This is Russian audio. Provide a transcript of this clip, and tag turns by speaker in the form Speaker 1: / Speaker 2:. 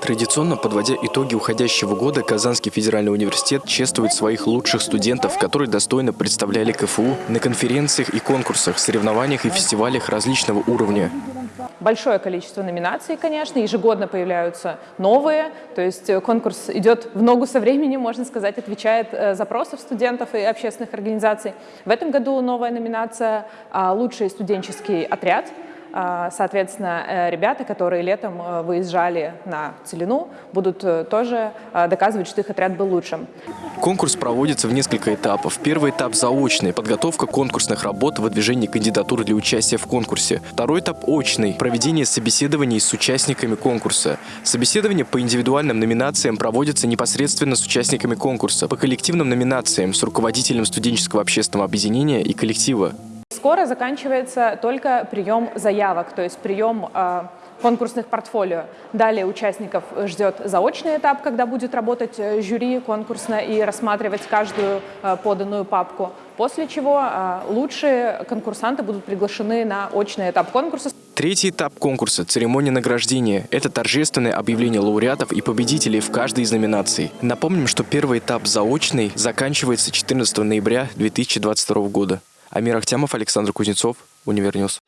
Speaker 1: Традиционно, подводя итоги уходящего года, Казанский федеральный университет чествует своих лучших студентов, которые достойно представляли КФУ на конференциях и конкурсах, соревнованиях и фестивалях различного уровня.
Speaker 2: Большое количество номинаций, конечно, ежегодно появляются новые, то есть э, конкурс идет в ногу со временем, можно сказать, отвечает э, запросов студентов и общественных организаций. В этом году новая номинация а, «Лучший студенческий отряд», Соответственно, э, ребята, которые летом э, выезжали на Целину, будут э, тоже доказывать, что их отряд был лучшим.
Speaker 1: Конкурс проводится в несколько этапов. Первый этап заочный – подготовка конкурсных работ, выдвижение кандидатур для участия в конкурсе. Второй этап – очный – проведение собеседований с участниками конкурса. Собеседование по индивидуальным номинациям проводится непосредственно с участниками конкурса, по коллективным номинациям с руководителем студенческого общественного объединения и коллектива.
Speaker 2: Скоро заканчивается только прием заявок, то есть прием э, конкурсных портфолио. Далее участников ждет заочный этап, когда будет работать э, жюри конкурсно и рассматривать каждую э, поданную папку. После чего лучшие конкурсанты будут приглашены на очный этап конкурса.
Speaker 1: Третий этап конкурса – церемония награждения. Это торжественное объявление лауреатов и победителей в каждой из номинаций. Напомним, что первый этап заочный заканчивается 14 ноября 2022 года. Амир Ахтямов, Александр Кузнецов, Универньюз.